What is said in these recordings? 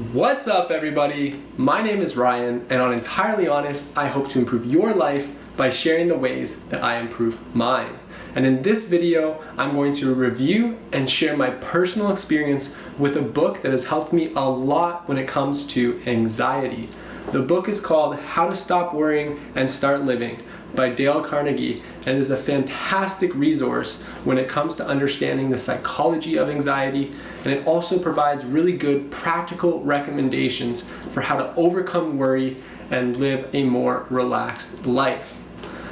What's up everybody? My name is Ryan and on Entirely Honest, I hope to improve your life by sharing the ways that I improve mine. And in this video, I'm going to review and share my personal experience with a book that has helped me a lot when it comes to anxiety. The book is called How to Stop Worrying and Start Living by Dale Carnegie and is a fantastic resource when it comes to understanding the psychology of anxiety and it also provides really good practical recommendations for how to overcome worry and live a more relaxed life.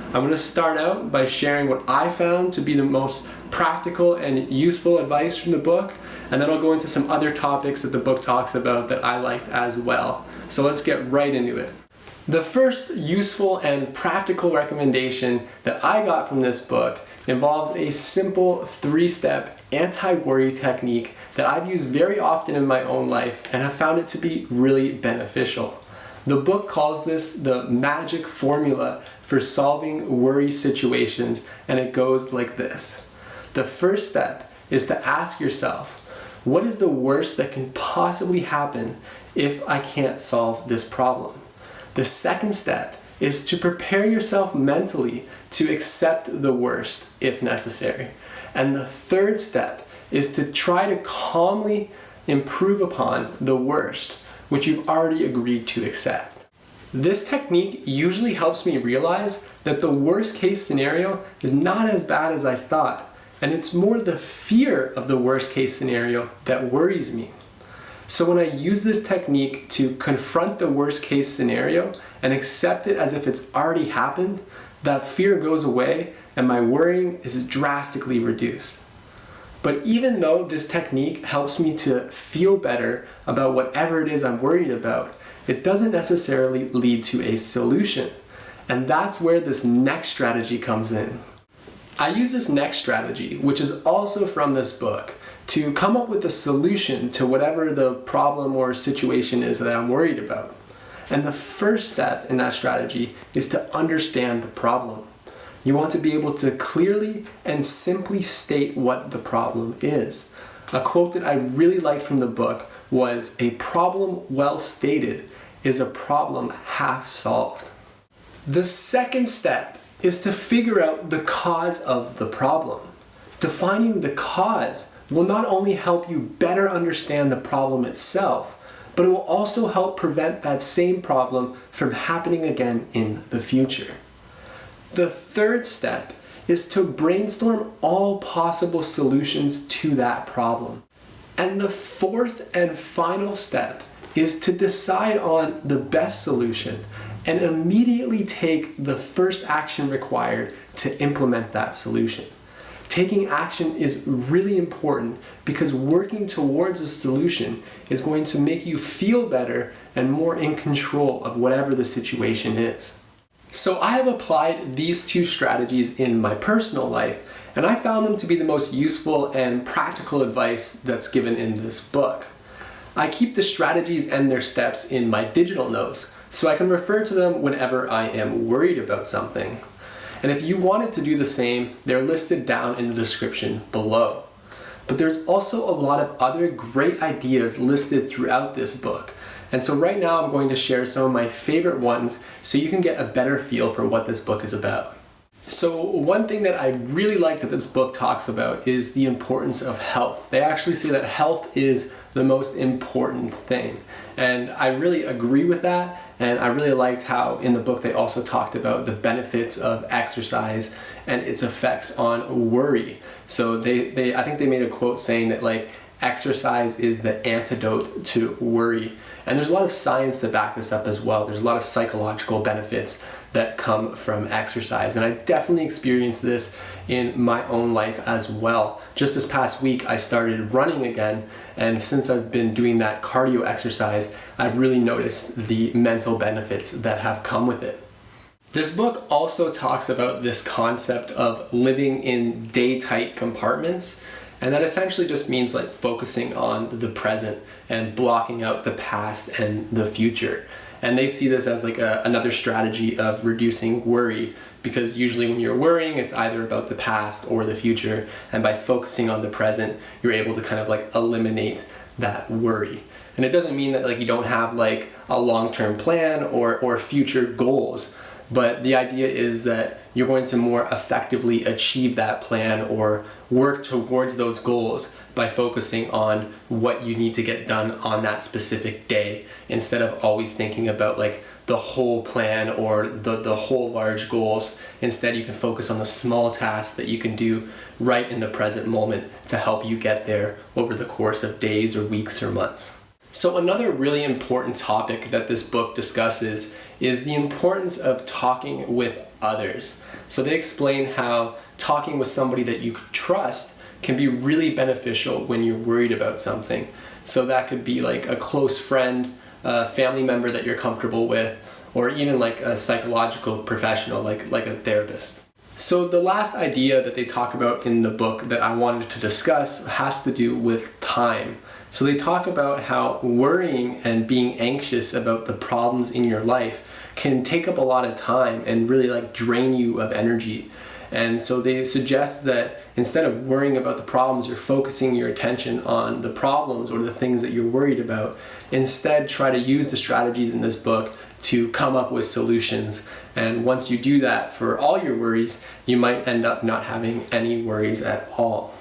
I'm going to start out by sharing what I found to be the most practical and useful advice from the book and then I'll go into some other topics that the book talks about that I liked as well. So let's get right into it. The first useful and practical recommendation that I got from this book involves a simple three-step anti-worry technique that I've used very often in my own life and have found it to be really beneficial. The book calls this the magic formula for solving worry situations and it goes like this. The first step is to ask yourself, what is the worst that can possibly happen if I can't solve this problem? The second step is to prepare yourself mentally to accept the worst if necessary. And the third step is to try to calmly improve upon the worst, which you've already agreed to accept. This technique usually helps me realize that the worst case scenario is not as bad as I thought, and it's more the fear of the worst case scenario that worries me. So when I use this technique to confront the worst case scenario and accept it as if it's already happened, that fear goes away and my worrying is drastically reduced. But even though this technique helps me to feel better about whatever it is I'm worried about, it doesn't necessarily lead to a solution. And that's where this next strategy comes in. I use this next strategy, which is also from this book, to come up with a solution to whatever the problem or situation is that I'm worried about. And the first step in that strategy is to understand the problem. You want to be able to clearly and simply state what the problem is. A quote that I really liked from the book was, a problem well stated is a problem half solved. The second step is to figure out the cause of the problem. Defining the cause will not only help you better understand the problem itself, but it will also help prevent that same problem from happening again in the future. The third step is to brainstorm all possible solutions to that problem. And the fourth and final step is to decide on the best solution and immediately take the first action required to implement that solution. Taking action is really important because working towards a solution is going to make you feel better and more in control of whatever the situation is. So I have applied these two strategies in my personal life and I found them to be the most useful and practical advice that's given in this book. I keep the strategies and their steps in my digital notes so I can refer to them whenever I am worried about something. And if you wanted to do the same, they're listed down in the description below. But there's also a lot of other great ideas listed throughout this book. And so right now I'm going to share some of my favorite ones so you can get a better feel for what this book is about. So one thing that I really like that this book talks about is the importance of health. They actually say that health is the most important thing. And I really agree with that. And I really liked how in the book they also talked about the benefits of exercise and its effects on worry. So they, they I think they made a quote saying that like exercise is the antidote to worry. And there's a lot of science to back this up as well. There's a lot of psychological benefits that come from exercise. And I definitely experienced this in my own life as well. Just this past week, I started running again. And since I've been doing that cardio exercise, I've really noticed the mental benefits that have come with it. This book also talks about this concept of living in day-tight compartments. And that essentially just means like focusing on the present and blocking out the past and the future. And they see this as like a, another strategy of reducing worry because usually when you're worrying, it's either about the past or the future. And by focusing on the present, you're able to kind of like eliminate that worry. And it doesn't mean that like you don't have like a long-term plan or, or future goals. But the idea is that you're going to more effectively achieve that plan or work towards those goals by focusing on what you need to get done on that specific day instead of always thinking about like the whole plan or the, the whole large goals. Instead, you can focus on the small tasks that you can do right in the present moment to help you get there over the course of days or weeks or months. So another really important topic that this book discusses is the importance of talking with others. So they explain how talking with somebody that you trust can be really beneficial when you're worried about something. So that could be like a close friend, a family member that you're comfortable with, or even like a psychological professional like, like a therapist. So the last idea that they talk about in the book that I wanted to discuss has to do with time. So they talk about how worrying and being anxious about the problems in your life can take up a lot of time and really like drain you of energy. And so they suggest that instead of worrying about the problems, you're focusing your attention on the problems or the things that you're worried about. Instead, try to use the strategies in this book to come up with solutions. And once you do that for all your worries, you might end up not having any worries at all.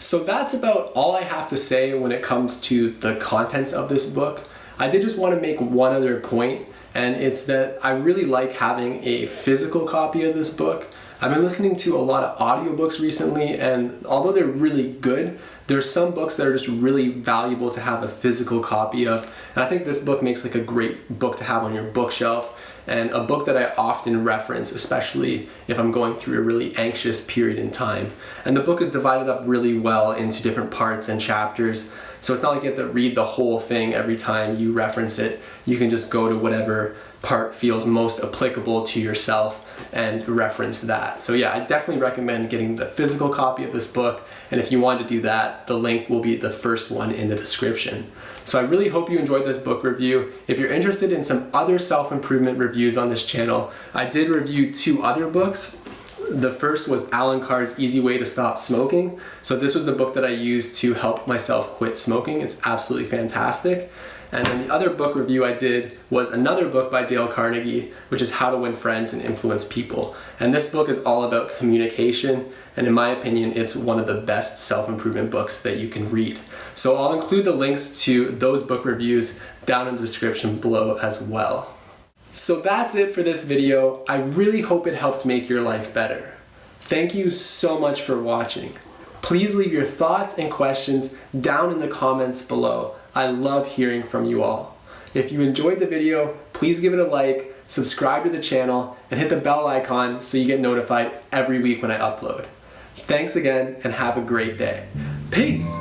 So that's about all I have to say when it comes to the contents of this book. I did just want to make one other point, and it's that I really like having a physical copy of this book. I've been listening to a lot of audiobooks recently, and although they're really good, there's some books that are just really valuable to have a physical copy of. And I think this book makes like a great book to have on your bookshelf and a book that I often reference, especially if I'm going through a really anxious period in time. And the book is divided up really well into different parts and chapters. So it's not like you have to read the whole thing every time you reference it. You can just go to whatever part feels most applicable to yourself and reference that. So yeah, I definitely recommend getting the physical copy of this book. And if you want to do that, the link will be the first one in the description. So I really hope you enjoyed this book review. If you're interested in some other self-improvement reviews on this channel, I did review two other books. The first was Alan Carr's Easy Way to Stop Smoking. So this was the book that I used to help myself quit smoking. It's absolutely fantastic. And then the other book review I did was another book by Dale Carnegie, which is How to Win Friends and Influence People. And this book is all about communication, and in my opinion, it's one of the best self-improvement books that you can read. So I'll include the links to those book reviews down in the description below as well. So that's it for this video. I really hope it helped make your life better. Thank you so much for watching. Please leave your thoughts and questions down in the comments below. I love hearing from you all. If you enjoyed the video, please give it a like, subscribe to the channel, and hit the bell icon so you get notified every week when I upload. Thanks again and have a great day. Peace!